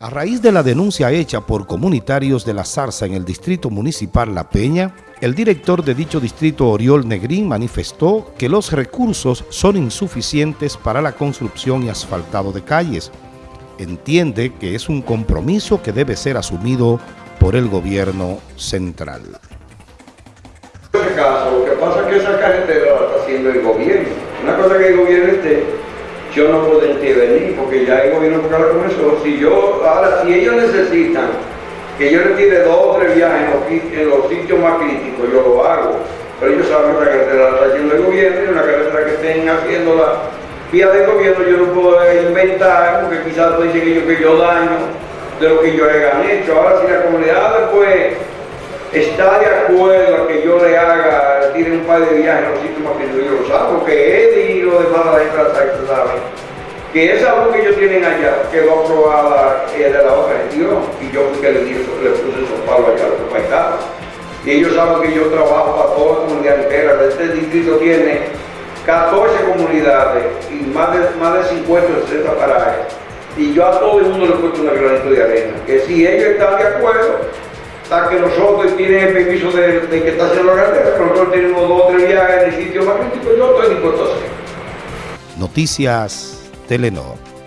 A raíz de la denuncia hecha por comunitarios de La Zarza en el distrito municipal La Peña, el director de dicho distrito Oriol Negrín manifestó que los recursos son insuficientes para la construcción y asfaltado de calles. Entiende que es un compromiso que debe ser asumido por el gobierno central. En este caso, lo que pasa es que esa carretera la está haciendo el gobierno. Una cosa que el gobierno esté yo no puedo intervenir porque ya el gobierno con eso. Si yo, ahora, si ellos necesitan que yo retire dos o tres viajes en los, sitios más críticos, yo lo hago. Pero ellos saben que la carretera está haciendo el gobierno y una carretera que estén haciendo la vía del gobierno yo no puedo inventar porque quizás pueden que yo, que yo daño de lo que yo hayan hecho. Ahora si la comunidad después está de acuerdo a que yo le haga, tire un par de viajes en los sitios más críticos, yo lo sabe, porque que esa luz que ellos tienen allá quedó aprobada de la otra gestión y yo fui que le, le puse esos palos allá a los compañeros. Y ellos saben que yo trabajo para toda la comunidad entera. Este distrito tiene 14 comunidades y más de, más de 50 o 60 parajes. Y yo a todo el mundo le he puesto una granito de arena. Que si ellos están de acuerdo, hasta que nosotros tienen el permiso de, que está haciendo la carretera, nosotros tenemos dos o tres viajes en el sitio más crítico, yo estoy dispuesto a hacer. Noticias Telenor.